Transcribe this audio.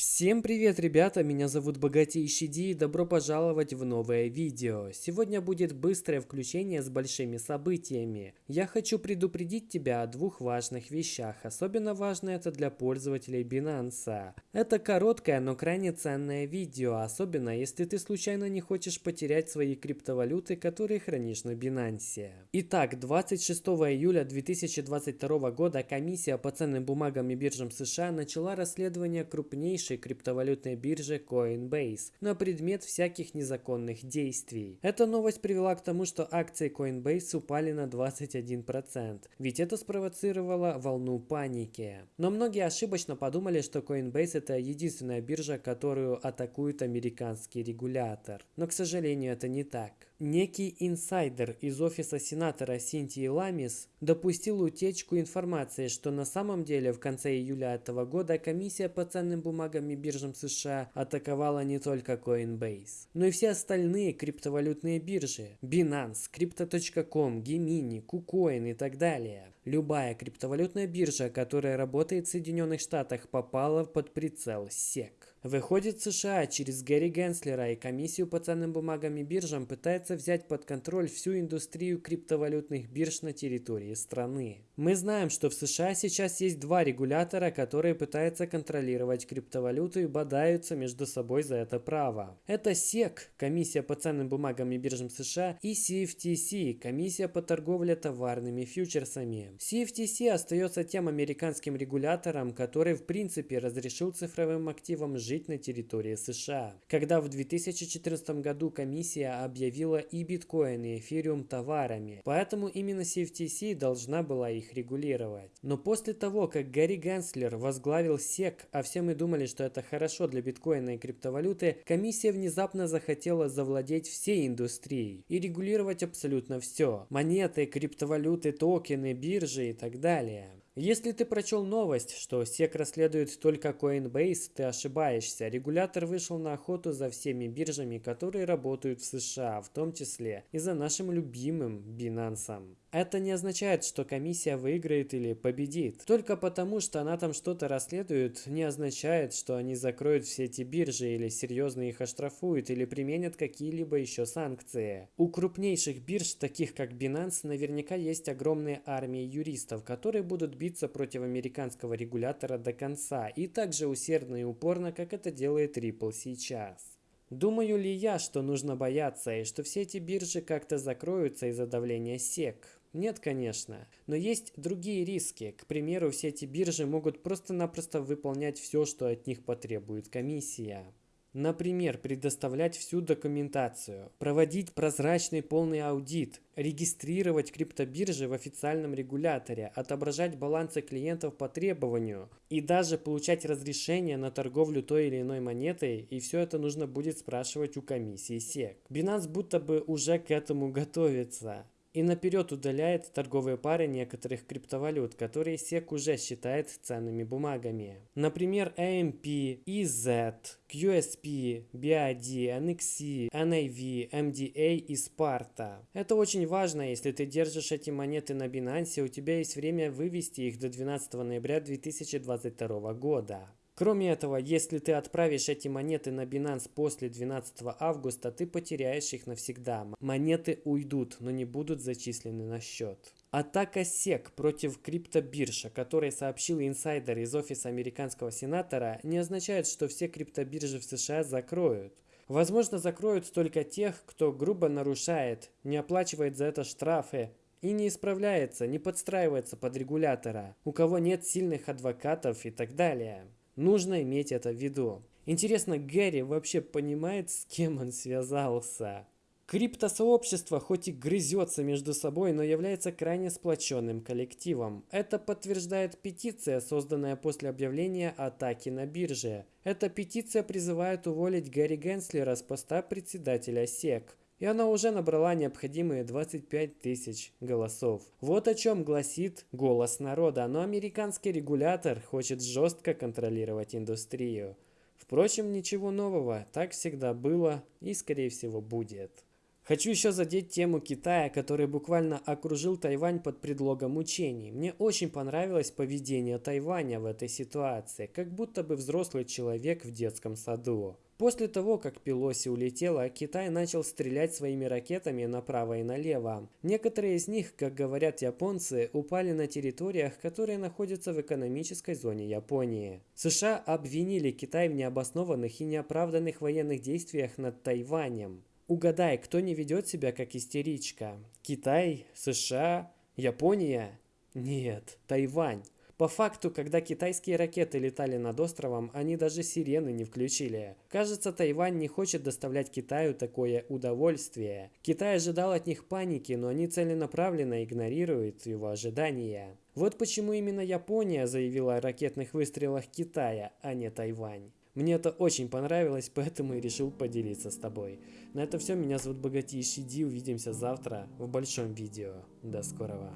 Всем привет, ребята! Меня зовут Богатейший Ди и добро пожаловать в новое видео. Сегодня будет быстрое включение с большими событиями. Я хочу предупредить тебя о двух важных вещах. Особенно важно это для пользователей Binance. Это короткое, но крайне ценное видео, особенно если ты случайно не хочешь потерять свои криптовалюты, которые хранишь на Binance. Итак, 26 июля 2022 года комиссия по ценным бумагам и биржам США начала расследование крупнейших крупнейшей криптовалютной бирже Coinbase на предмет всяких незаконных действий. Эта новость привела к тому, что акции Coinbase упали на 21%, ведь это спровоцировало волну паники. Но многие ошибочно подумали, что Coinbase это единственная биржа, которую атакует американский регулятор. Но, к сожалению, это не так. Некий инсайдер из офиса сенатора Синтии Ламис допустил утечку информации, что на самом деле в конце июля этого года комиссия по ценным бумагам и биржам США атаковала не только Coinbase, но и все остальные криптовалютные биржи – Binance, Crypto.com, Gemini, KuCoin и так далее. Любая криптовалютная биржа, которая работает в Соединенных Штатах, попала под прицел SEC. Выходит, США через Гэри Генслера и комиссию по ценным бумагам и биржам пытается взять под контроль всю индустрию криптовалютных бирж на территории страны. Мы знаем, что в США сейчас есть два регулятора, которые пытаются контролировать криптовалюту и бодаются между собой за это право. Это SEC, комиссия по ценным бумагам и биржам США, и CFTC, комиссия по торговле товарными фьючерсами. CFTC остается тем американским регулятором, который в принципе разрешил цифровым активам жить на территории США. Когда в 2014 году комиссия объявила и биткоин, и эфириум товарами, поэтому именно CFTC должна была их регулировать. Но после того, как Гарри Генслер возглавил SEC, а все мы думали, что это хорошо для биткоина и криптовалюты, комиссия внезапно захотела завладеть всей индустрией и регулировать абсолютно все. Монеты, криптовалюты, токены, биржи и так далее. Если ты прочел новость, что SEC расследует только Coinbase, ты ошибаешься. Регулятор вышел на охоту за всеми биржами, которые работают в США, в том числе и за нашим любимым Binance. Это не означает, что комиссия выиграет или победит. Только потому, что она там что-то расследует, не означает, что они закроют все эти биржи или серьезно их оштрафуют или применят какие-либо еще санкции. У крупнейших бирж, таких как Binance, наверняка есть огромные армии юристов, которые будут биться против американского регулятора до конца и так же усердно и упорно, как это делает Ripple сейчас. Думаю ли я, что нужно бояться и что все эти биржи как-то закроются из-за давления SEC? Нет, конечно. Но есть другие риски. К примеру, все эти биржи могут просто-напросто выполнять все, что от них потребует комиссия. Например, предоставлять всю документацию, проводить прозрачный полный аудит, регистрировать криптобиржи в официальном регуляторе, отображать балансы клиентов по требованию и даже получать разрешение на торговлю той или иной монетой, и все это нужно будет спрашивать у комиссии SEC. Binance будто бы уже к этому готовится и наперед удаляет торговые пары некоторых криптовалют, которые SEC уже считает ценными бумагами. Например, AMP, EZ, QSP, BID, NXC, NAV, MDA и Sparta. Это очень важно, если ты держишь эти монеты на Binance, у тебя есть время вывести их до 12 ноября 2022 года. Кроме этого, если ты отправишь эти монеты на Binance после 12 августа, ты потеряешь их навсегда. Монеты уйдут, но не будут зачислены на счет. Атака SEC против криптобирж, о которой сообщил инсайдер из офиса американского сенатора, не означает, что все криптобиржи в США закроют. Возможно, закроют только тех, кто грубо нарушает, не оплачивает за это штрафы, и не исправляется, не подстраивается под регулятора, у кого нет сильных адвокатов и так далее. Нужно иметь это в виду. Интересно, Гэри вообще понимает, с кем он связался? Криптосообщество хоть и грызется между собой, но является крайне сплоченным коллективом. Это подтверждает петиция, созданная после объявления атаки на бирже. Эта петиция призывает уволить Гарри Генслера с поста председателя СЕК и она уже набрала необходимые 25 тысяч голосов. Вот о чем гласит голос народа, но американский регулятор хочет жестко контролировать индустрию. Впрочем, ничего нового, так всегда было и скорее всего будет. Хочу еще задеть тему Китая, который буквально окружил Тайвань под предлогом учений. Мне очень понравилось поведение Тайваня в этой ситуации, как будто бы взрослый человек в детском саду. После того, как Пелоси улетела, Китай начал стрелять своими ракетами направо и налево. Некоторые из них, как говорят японцы, упали на территориях, которые находятся в экономической зоне Японии. США обвинили Китай в необоснованных и неоправданных военных действиях над Тайванем. Угадай, кто не ведет себя как истеричка? Китай? США? Япония? Нет, Тайвань. По факту, когда китайские ракеты летали над островом, они даже сирены не включили. Кажется, Тайвань не хочет доставлять Китаю такое удовольствие. Китай ожидал от них паники, но они целенаправленно игнорируют его ожидания. Вот почему именно Япония заявила о ракетных выстрелах Китая, а не Тайвань. Мне это очень понравилось, поэтому и решил поделиться с тобой. На это все, меня зовут Богатейший Ди, увидимся завтра в большом видео. До скорого.